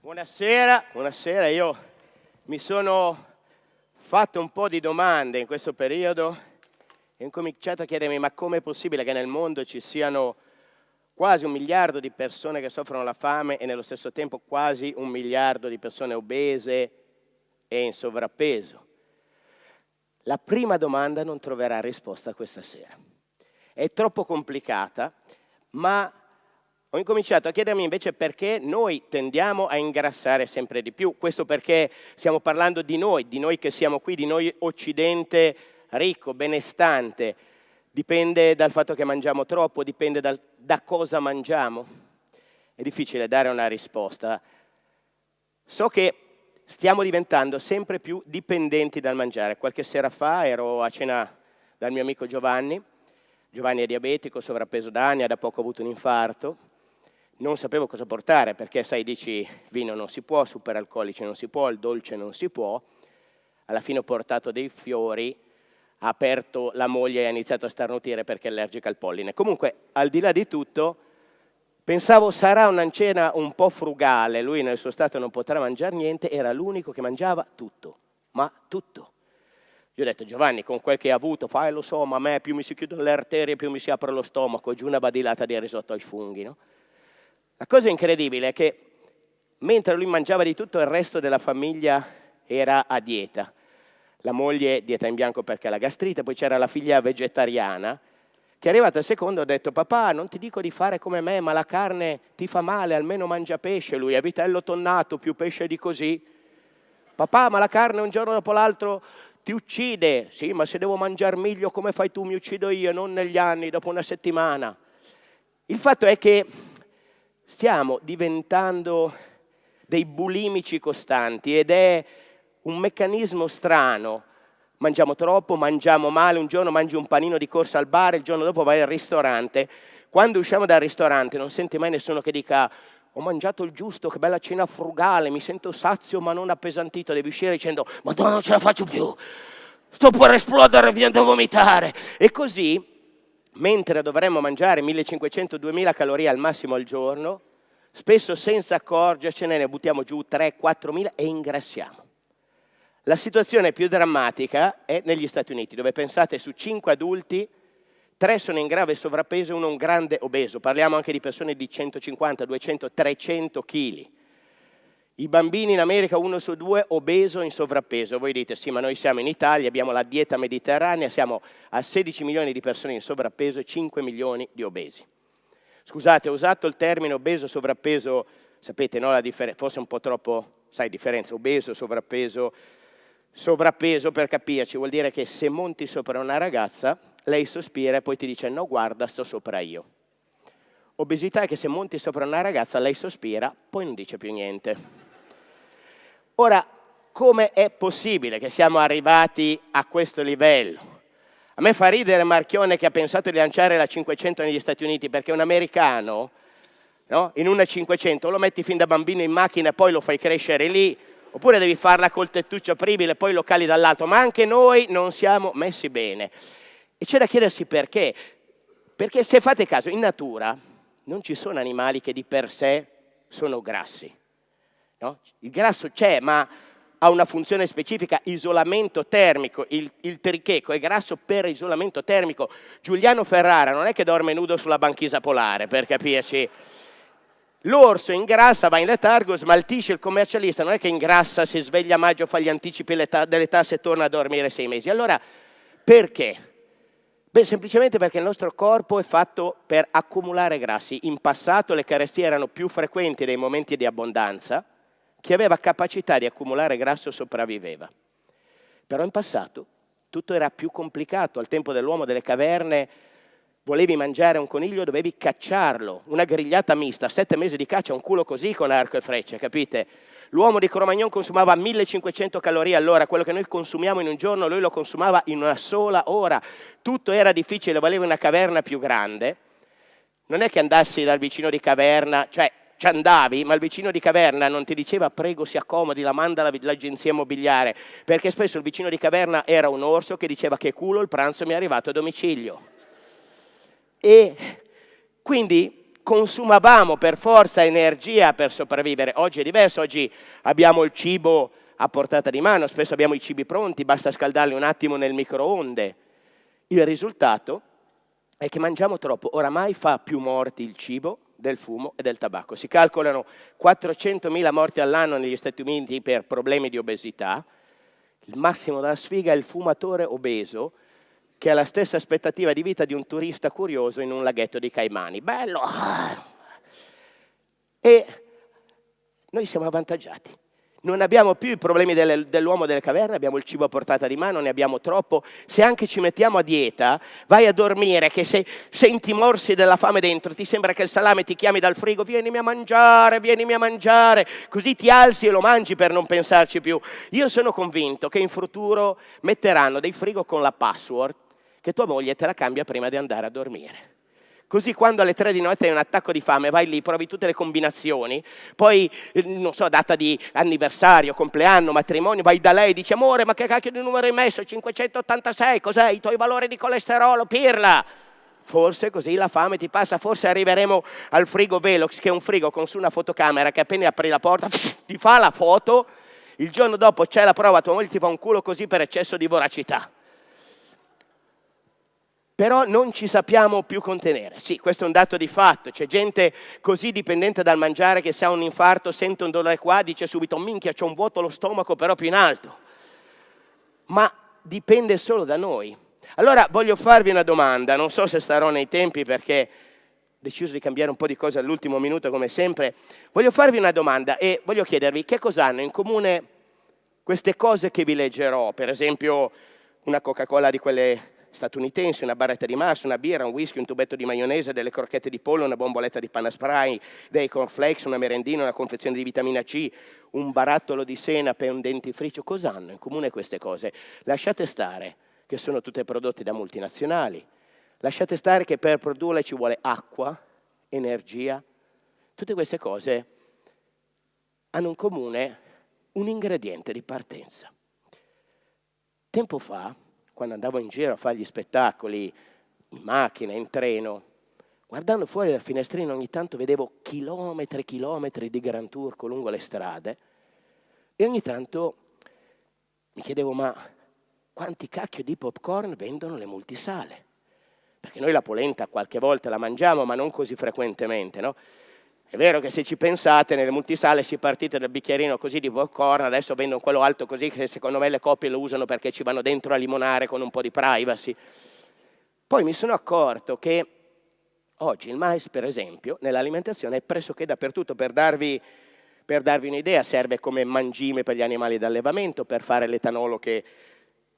Buonasera, buonasera, io mi sono fatto un po' di domande in questo periodo e ho cominciato a chiedermi ma com'è possibile che nel mondo ci siano quasi un miliardo di persone che soffrono la fame e nello stesso tempo quasi un miliardo di persone obese e in sovrappeso. La prima domanda non troverà risposta questa sera. È troppo complicata, ma ho incominciato a chiedermi invece perché noi tendiamo a ingrassare sempre di più. Questo perché stiamo parlando di noi, di noi che siamo qui, di noi occidente ricco, benestante. Dipende dal fatto che mangiamo troppo, dipende dal, da cosa mangiamo. È difficile dare una risposta. So che stiamo diventando sempre più dipendenti dal mangiare. Qualche sera fa ero a cena dal mio amico Giovanni. Giovanni è diabetico, sovrappeso da anni, ha da poco avuto un infarto non sapevo cosa portare perché sai dici vino non si può, superalcolici non si può, il dolce non si può. Alla fine ho portato dei fiori, ha aperto la moglie e ha iniziato a starnutire perché è allergica al polline. Comunque, al di là di tutto, pensavo sarà una cena un po' frugale, lui nel suo stato non potrà mangiare niente, era l'unico che mangiava tutto, ma tutto. Io ho detto Giovanni, con quel che hai avuto, fai lo so, ma a me più mi si chiudono le arterie, più mi si apre lo stomaco, giù una badilata di risotto ai funghi, no? La cosa incredibile è che mentre lui mangiava di tutto, il resto della famiglia era a dieta. La moglie dieta in bianco perché ha la gastrite, poi c'era la figlia vegetariana, che è arrivata al secondo e ha detto papà non ti dico di fare come me, ma la carne ti fa male, almeno mangia pesce. Lui è vitello tonnato, più pesce di così. Papà, ma la carne un giorno dopo l'altro ti uccide. Sì, ma se devo mangiare miglio come fai tu, mi uccido io, non negli anni, dopo una settimana. Il fatto è che stiamo diventando dei bulimici costanti ed è un meccanismo strano. Mangiamo troppo, mangiamo male, un giorno mangi un panino di corsa al bar, il giorno dopo vai al ristorante. Quando usciamo dal ristorante non senti mai nessuno che dica ho mangiato il giusto, che bella cena frugale, mi sento sazio ma non appesantito, devi uscire dicendo madonna non ce la faccio più, sto per esplodere, viene da vomitare. E così mentre dovremmo mangiare 1500-2000 calorie al massimo al giorno, spesso senza accorgercene ne buttiamo giù 3-4.000 e ingrassiamo. La situazione più drammatica è negli Stati Uniti, dove pensate su 5 adulti, 3 sono in grave sovrappeso e uno un grande obeso. Parliamo anche di persone di 150, 200, 300 kg. I bambini in America, uno su due, obeso in sovrappeso. Voi dite, sì, ma noi siamo in Italia, abbiamo la dieta mediterranea, siamo a 16 milioni di persone in sovrappeso e 5 milioni di obesi. Scusate, ho usato il termine obeso, sovrappeso, sapete, no, forse un po' troppo, sai, differenza, obeso, sovrappeso, sovrappeso per capirci, vuol dire che se monti sopra una ragazza, lei sospira e poi ti dice, no, guarda, sto sopra io. Obesità è che se monti sopra una ragazza, lei sospira, poi non dice più niente. Ora, come è possibile che siamo arrivati a questo livello? A me fa ridere Marchione che ha pensato di lanciare la 500 negli Stati Uniti perché un americano no? in una 500 lo metti fin da bambino in macchina e poi lo fai crescere lì, oppure devi farla col tettuccio apribile e poi lo cali dall'alto, ma anche noi non siamo messi bene. E c'è da chiedersi perché. Perché se fate caso, in natura non ci sono animali che di per sé sono grassi. No? Il grasso c'è, ma ha una funzione specifica, isolamento termico, il, il tricheco è grasso per isolamento termico. Giuliano Ferrara non è che dorme nudo sulla banchisa polare, per capirci. L'orso ingrassa, va in letargo, smaltisce il commercialista, non è che ingrassa, si sveglia a maggio, fa gli anticipi delle tasse e torna a dormire sei mesi. Allora, perché? Beh, semplicemente perché il nostro corpo è fatto per accumulare grassi. In passato le carestie erano più frequenti nei momenti di abbondanza, chi aveva capacità di accumulare grasso sopravviveva. Però in passato tutto era più complicato, al tempo dell'uomo delle caverne volevi mangiare un coniglio, dovevi cacciarlo, una grigliata mista, sette mesi di caccia, un culo così con arco e frecce, capite? L'uomo di Cromagnon consumava 1500 calorie all'ora, quello che noi consumiamo in un giorno lui lo consumava in una sola ora. Tutto era difficile, voleva una caverna più grande. Non è che andassi dal vicino di caverna, cioè ci andavi, ma il vicino di caverna non ti diceva prego si accomodi, la manda l'agenzia immobiliare, perché spesso il vicino di caverna era un orso che diceva che culo il pranzo mi è arrivato a domicilio. E Quindi consumavamo per forza energia per sopravvivere. Oggi è diverso, oggi abbiamo il cibo a portata di mano, spesso abbiamo i cibi pronti, basta scaldarli un attimo nel microonde. Il risultato è che mangiamo troppo, oramai fa più morti il cibo del fumo e del tabacco. Si calcolano 400.000 morti all'anno negli Stati Uniti per problemi di obesità. Il massimo della sfiga è il fumatore obeso che ha la stessa aspettativa di vita di un turista curioso in un laghetto di Caimani. Bello! E noi siamo avvantaggiati. Non abbiamo più i problemi dell'uomo delle caverne, abbiamo il cibo a portata di mano, ne abbiamo troppo. Se anche ci mettiamo a dieta, vai a dormire che se senti morsi della fame dentro, ti sembra che il salame ti chiami dal frigo, vienimi a mangiare, vienimi a mangiare, così ti alzi e lo mangi per non pensarci più. Io sono convinto che in futuro metteranno dei frigo con la password che tua moglie te la cambia prima di andare a dormire. Così quando alle tre di notte hai un attacco di fame, vai lì, provi tutte le combinazioni, poi, eh, non so, data di anniversario, compleanno, matrimonio, vai da lei e dici, amore, ma che cacchio di numero hai messo? 586, cos'è? I tuoi valori di colesterolo, pirla! Forse così la fame ti passa, forse arriveremo al frigo Velox, che è un frigo con su una fotocamera che appena apri la porta ti fa la foto, il giorno dopo c'è la prova, tua moglie ti fa un culo così per eccesso di voracità però non ci sappiamo più contenere. Sì, questo è un dato di fatto, c'è gente così dipendente dal mangiare che se ha un infarto, sente un dolore qua, dice subito minchia, c'ho un vuoto allo stomaco però più in alto. Ma dipende solo da noi. Allora voglio farvi una domanda, non so se starò nei tempi perché ho deciso di cambiare un po' di cose all'ultimo minuto come sempre. Voglio farvi una domanda e voglio chiedervi che cosa hanno in comune queste cose che vi leggerò, per esempio una Coca-Cola di quelle statunitensi, una barretta di massa, una birra, un whisky, un tubetto di maionese, delle crocchette di pollo, una bomboletta di panna spray, dei cornflakes, una merendina, una confezione di vitamina C, un barattolo di senape un dentifricio. Cosa hanno in comune queste cose? Lasciate stare che sono tutte prodotte da multinazionali. Lasciate stare che per produrle ci vuole acqua, energia. Tutte queste cose hanno in comune un ingrediente di partenza. Tempo fa quando andavo in giro a fare gli spettacoli, in macchina, in treno, guardando fuori dal finestrino ogni tanto vedevo chilometri e chilometri di Grand Turco lungo le strade e ogni tanto mi chiedevo ma quanti cacchio di popcorn vendono le multisale? Perché noi la polenta qualche volta la mangiamo ma non così frequentemente, no? È vero che se ci pensate, nelle multisale si partite dal bicchierino così di popcorn, adesso vendono quello alto così che secondo me le coppie lo usano perché ci vanno dentro a limonare con un po' di privacy. Poi mi sono accorto che oggi il mais, per esempio, nell'alimentazione è pressoché dappertutto. Per darvi, per darvi un'idea, serve come mangime per gli animali d'allevamento, per fare l'etanolo che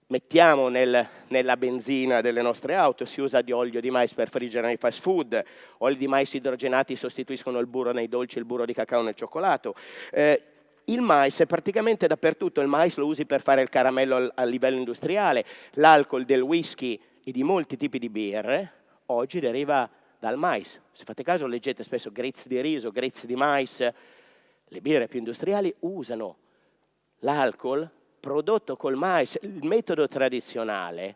mettiamo nel, nella benzina delle nostre auto, si usa di olio di mais per friggere nei fast food, oli di mais idrogenati sostituiscono il burro nei dolci, il burro di cacao nel cioccolato. Eh, il mais è praticamente dappertutto, il mais lo usi per fare il caramello a livello industriale, l'alcol del whisky e di molti tipi di birre oggi deriva dal mais. Se fate caso leggete spesso grezzi di riso, grezzi di mais, le birre più industriali usano l'alcol prodotto col mais, il metodo tradizionale,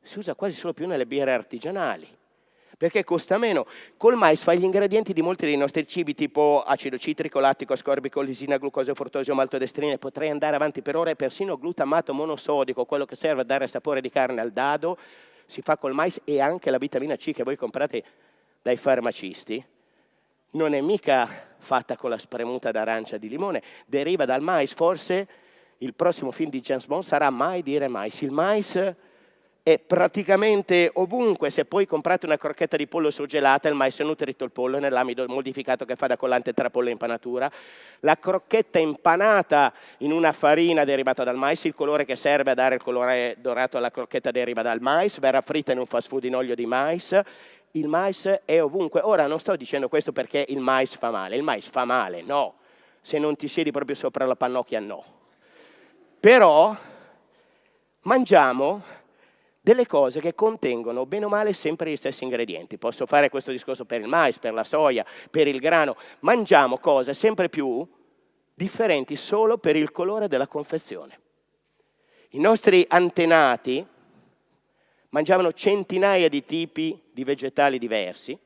si usa quasi solo più nelle birre artigianali, perché costa meno. Col mais fai gli ingredienti di molti dei nostri cibi, tipo acido citrico, lattico, ascorbico, lisina, glucosio, fruttosio, maltodestrine, potrei andare avanti per ore, persino glutamato monosodico, quello che serve a dare sapore di carne al dado, si fa col mais e anche la vitamina C che voi comprate dai farmacisti, non è mica fatta con la spremuta d'arancia di limone, deriva dal mais, forse il prossimo film di James Bond sarà Mai dire mais. Il mais è praticamente ovunque, se poi comprate una crocchetta di pollo surgelata, il mais è nutrito il pollo nell'amido modificato che fa da collante tra pollo e impanatura. La crocchetta impanata in una farina derivata dal mais, il colore che serve a dare il colore dorato alla crocchetta deriva dal mais, verrà fritta in un fast food in olio di mais. Il mais è ovunque. Ora non sto dicendo questo perché il mais fa male, il mais fa male, no. Se non ti siedi proprio sopra la pannocchia, no però mangiamo delle cose che contengono bene o male sempre gli stessi ingredienti. Posso fare questo discorso per il mais, per la soia, per il grano. Mangiamo cose sempre più differenti solo per il colore della confezione. I nostri antenati mangiavano centinaia di tipi di vegetali diversi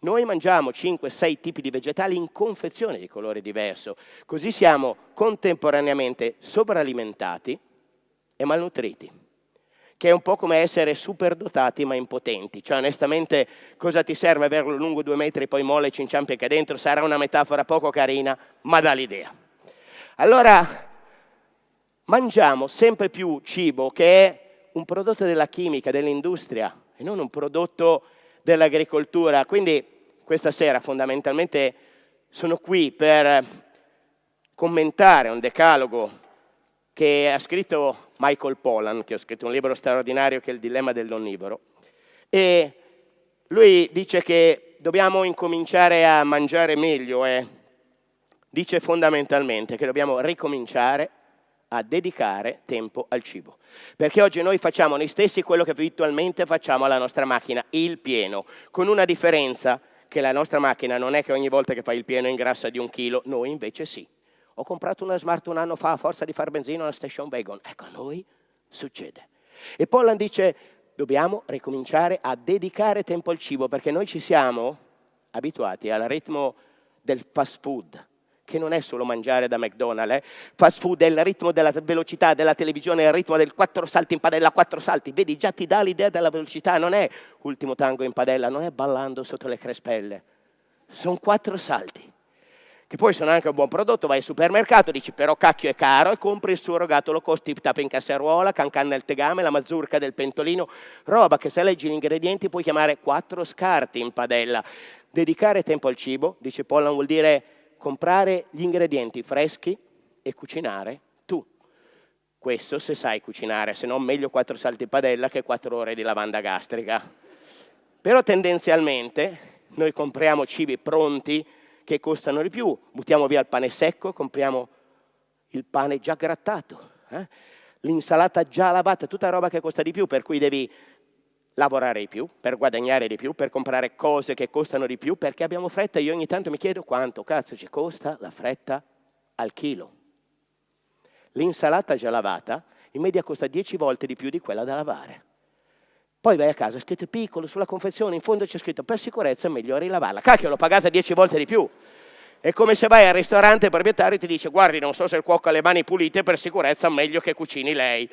Noi mangiamo 5-6 tipi di vegetali in confezione di colore diverso, così siamo contemporaneamente sovralimentati e malnutriti, che è un po' come essere superdotati ma impotenti. Cioè onestamente cosa ti serve averlo lungo due metri, poi molle, ci inciampi e dentro? Sarà una metafora poco carina, ma dà l'idea. Allora, mangiamo sempre più cibo che è un prodotto della chimica, dell'industria e non un prodotto dell'agricoltura. Quindi questa sera fondamentalmente sono qui per commentare un decalogo che ha scritto Michael Pollan, che ha scritto un libro straordinario che è Il dilemma dell'onnivoro. E lui dice che dobbiamo incominciare a mangiare meglio e dice fondamentalmente che dobbiamo ricominciare a dedicare tempo al cibo. Perché oggi noi facciamo noi stessi quello che abitualmente facciamo alla nostra macchina, il pieno, con una differenza che la nostra macchina non è che ogni volta che fa il pieno ingrassa di un chilo, noi invece sì. Ho comprato una Smart un anno fa a forza di far benzina alla station wagon. Ecco, a noi succede. E Pollan dice, dobbiamo ricominciare a dedicare tempo al cibo perché noi ci siamo abituati al ritmo del fast food, che non è solo mangiare da McDonald's, eh? fast food è il ritmo della velocità della televisione, è il ritmo del quattro salti in padella, quattro salti, vedi già ti dà l'idea della velocità, non è ultimo tango in padella, non è ballando sotto le crespelle, sono quattro salti, che poi sono anche un buon prodotto, vai al supermercato, dici però cacchio è caro e compri il surrogato cost tip tap in casseruola, cancan nel tegame, la mazurka del pentolino, roba che se leggi gli ingredienti puoi chiamare quattro scarti in padella. Dedicare tempo al cibo, dice Pollan, vuol dire comprare gli ingredienti freschi e cucinare tu. Questo se sai cucinare, se no meglio quattro salti in padella che quattro ore di lavanda gastrica. Però tendenzialmente noi compriamo cibi pronti che costano di più, buttiamo via il pane secco, compriamo il pane già grattato, eh? l'insalata già lavata, tutta roba che costa di più, per cui devi lavorare di più, per guadagnare di più, per comprare cose che costano di più, perché abbiamo fretta. Io ogni tanto mi chiedo quanto cazzo ci costa la fretta al chilo. L'insalata già lavata in media costa 10 volte di più di quella da lavare. Poi vai a casa, è scritto piccolo sulla confezione, in fondo c'è scritto per sicurezza è meglio rilavarla. Cacchio, l'ho pagata 10 volte di più. È come se vai al ristorante il proprietario ti dice guardi, non so se il cuoco ha le mani pulite, per sicurezza meglio che cucini lei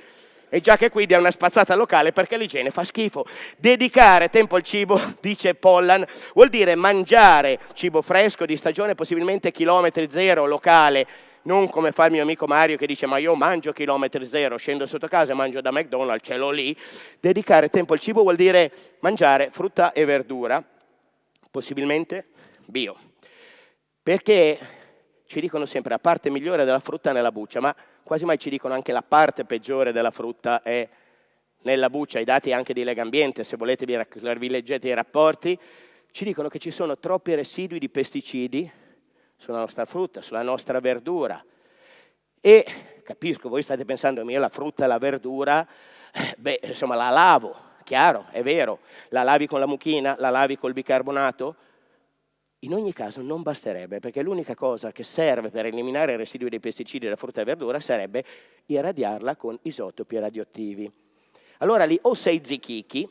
e già che qui dia una spazzata locale perché l'igiene fa schifo. Dedicare tempo al cibo, dice Pollan, vuol dire mangiare cibo fresco di stagione, possibilmente chilometri zero locale, non come fa il mio amico Mario che dice ma io mangio chilometri zero, scendo sotto casa e mangio da McDonald's, ce l'ho lì. Dedicare tempo al cibo vuol dire mangiare frutta e verdura, possibilmente bio. Perché ci dicono sempre la parte migliore della frutta è nella buccia, ma quasi mai ci dicono anche la parte peggiore della frutta è nella buccia, i dati anche di Legambiente, se volete vi, vi leggete i rapporti, ci dicono che ci sono troppi residui di pesticidi sulla nostra frutta, sulla nostra verdura. E capisco, voi state pensando, io la frutta e la verdura, eh, beh, insomma la lavo, chiaro, è vero, la lavi con la mucchina, la lavi col bicarbonato, in ogni caso non basterebbe, perché l'unica cosa che serve per eliminare i residui dei pesticidi della frutta e verdura sarebbe irradiarla con isotopi radioattivi. Allora lì o sei zichichi,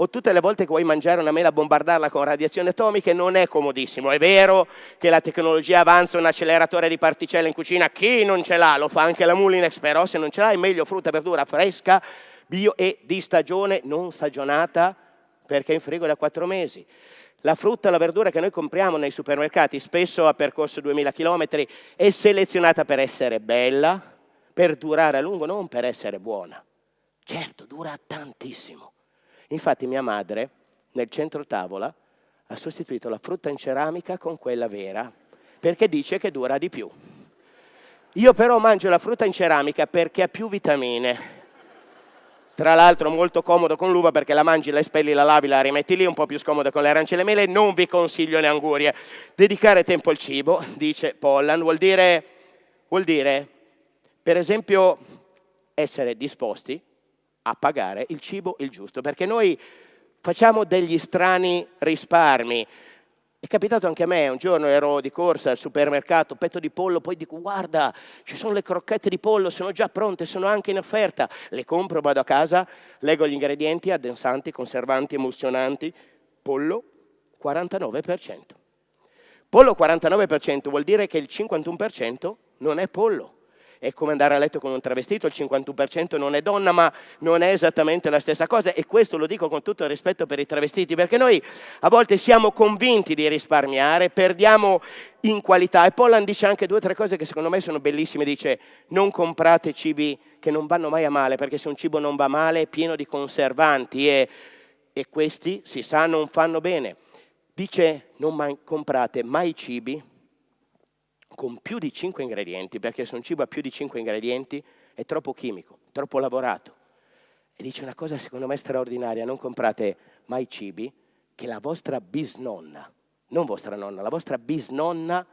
o tutte le volte che vuoi mangiare una mela bombardarla con radiazioni atomiche non è comodissimo. È vero che la tecnologia avanza un acceleratore di particelle in cucina, chi non ce l'ha lo fa anche la Mulinex, però se non ce l'ha è meglio frutta e verdura fresca, bio e di stagione, non stagionata, perché è in frigo da quattro mesi. La frutta e la verdura che noi compriamo nei supermercati, spesso a percorso 2000 km, è selezionata per essere bella, per durare a lungo, non per essere buona. Certo, dura tantissimo. Infatti mia madre, nel centro tavola, ha sostituito la frutta in ceramica con quella vera, perché dice che dura di più. Io però mangio la frutta in ceramica perché ha più vitamine, tra l'altro molto comodo con l'uva perché la mangi, la espelli, la lavi, la rimetti lì, un po' più scomodo con le arance e le mele, non vi consiglio le angurie. Dedicare tempo al cibo, dice Pollan, vuol dire, vuol dire per esempio essere disposti a pagare il cibo il giusto, perché noi facciamo degli strani risparmi, è capitato anche a me, un giorno ero di corsa al supermercato, petto di pollo, poi dico guarda, ci sono le crocchette di pollo, sono già pronte, sono anche in offerta. Le compro, vado a casa, leggo gli ingredienti, addensanti, conservanti, emulsionanti, pollo, 49%. Pollo 49% vuol dire che il 51% non è pollo è come andare a letto con un travestito, il 51% non è donna, ma non è esattamente la stessa cosa e questo lo dico con tutto il rispetto per i travestiti, perché noi a volte siamo convinti di risparmiare, perdiamo in qualità e Pollan dice anche due o tre cose che secondo me sono bellissime, dice non comprate cibi che non vanno mai a male, perché se un cibo non va male è pieno di conservanti e, e questi si sa non fanno bene. Dice non comprate mai cibi con più di 5 ingredienti, perché se un cibo ha più di 5 ingredienti è troppo chimico, troppo lavorato. E dice una cosa secondo me straordinaria, non comprate mai cibi che la vostra bisnonna, non vostra nonna, la vostra bisnonna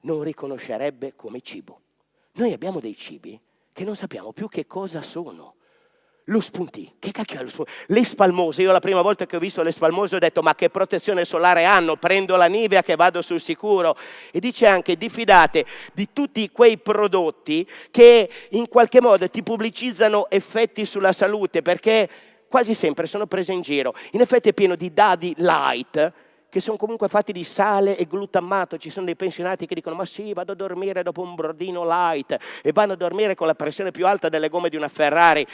non riconoscerebbe come cibo. Noi abbiamo dei cibi che non sappiamo più che cosa sono. Lo spuntì, che cacchio è lo spuntì? Le spalmose, io la prima volta che ho visto le spalmose ho detto ma che protezione solare hanno, prendo la Nivea che vado sul sicuro. E dice anche diffidate di tutti quei prodotti che in qualche modo ti pubblicizzano effetti sulla salute perché quasi sempre sono prese in giro. In effetti è pieno di dadi light, che sono comunque fatti di sale e glutammato. Ci sono dei pensionati che dicono ma sì, vado a dormire dopo un brodino light e vanno a dormire con la pressione più alta delle gomme di una Ferrari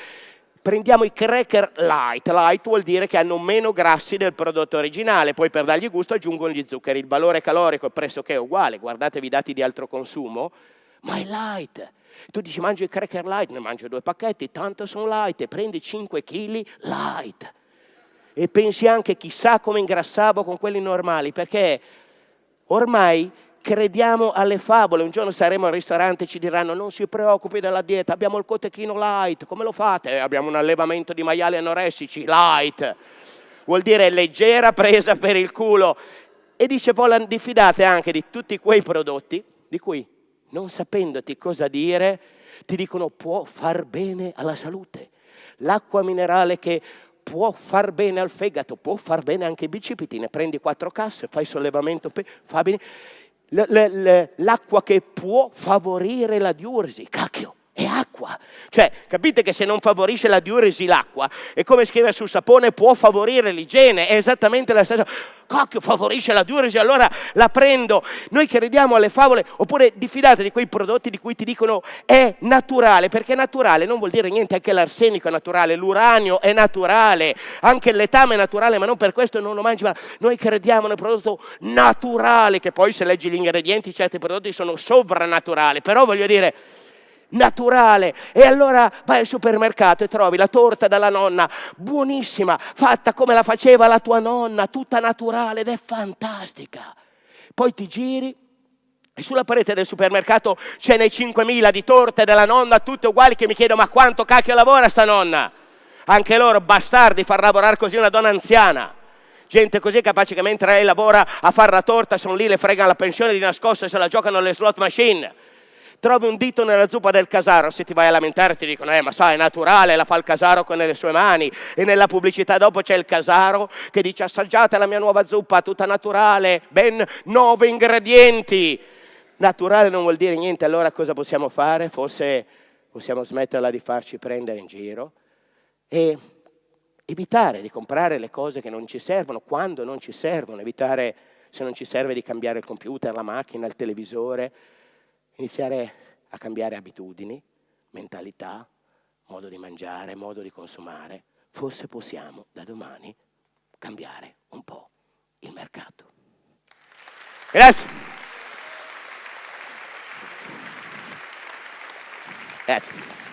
prendiamo i cracker light, light vuol dire che hanno meno grassi del prodotto originale, poi per dargli gusto aggiungono gli zuccheri, il valore calorico è pressoché uguale, guardatevi i dati di altro consumo, ma è light. Tu dici mangio i cracker light, ne mangio due pacchetti, tanto sono light. E prendi 5 kg light. E pensi anche chissà come ingrassavo con quelli normali, perché ormai crediamo alle favole, un giorno saremo al ristorante e ci diranno non si preoccupi della dieta, abbiamo il cotechino light, come lo fate? Eh, abbiamo un allevamento di maiali anoressici, light, vuol dire leggera presa per il culo. E dice Polan, diffidate anche di tutti quei prodotti di cui, non sapendoti cosa dire, ti dicono può far bene alla salute. L'acqua minerale che può far bene al fegato, può far bene anche ai bicipiti, ne prendi quattro casse, fai sollevamento, fa bene l'acqua che può favorire la diuresi. Cacchio, è acqua. Cioè, capite che se non favorisce la diuresi l'acqua, è come scrivere sul sapone può favorire l'igiene, è esattamente la stessa cosa. Cacchio, favorisce la diuresi, allora la prendo. Noi crediamo alle favole, oppure diffidate di quei prodotti di cui ti dicono è naturale, perché naturale non vuol dire niente, anche l'arsenico è naturale, l'uranio è naturale, anche letame è naturale, ma non per questo non lo mangi, ma noi crediamo nel prodotto naturale, che poi se leggi gli ingredienti certi prodotti sono sovrannaturali, però voglio dire naturale. E allora vai al supermercato e trovi la torta della nonna, buonissima, fatta come la faceva la tua nonna, tutta naturale ed è fantastica. Poi ti giri e sulla parete del supermercato ce n'è 5.000 di torte della nonna, tutte uguali, che mi chiedo ma quanto cacchio lavora sta nonna? Anche loro bastardi far lavorare così una donna anziana. Gente così capace che mentre lei lavora a fare la torta sono lì, le fregano la pensione di nascosto e se la giocano alle slot machine trovi un dito nella zuppa del casaro, se ti vai a lamentare ti dicono, eh ma sai, è naturale, la fa il casaro con le sue mani. E nella pubblicità dopo c'è il casaro che dice, assaggiate la mia nuova zuppa, tutta naturale, ben nove ingredienti. Naturale non vuol dire niente, allora cosa possiamo fare? Forse possiamo smetterla di farci prendere in giro e evitare di comprare le cose che non ci servono, quando non ci servono, evitare se non ci serve di cambiare il computer, la macchina, il televisore, iniziare a cambiare abitudini, mentalità, modo di mangiare, modo di consumare. Forse possiamo da domani cambiare un po' il mercato. Grazie. Grazie.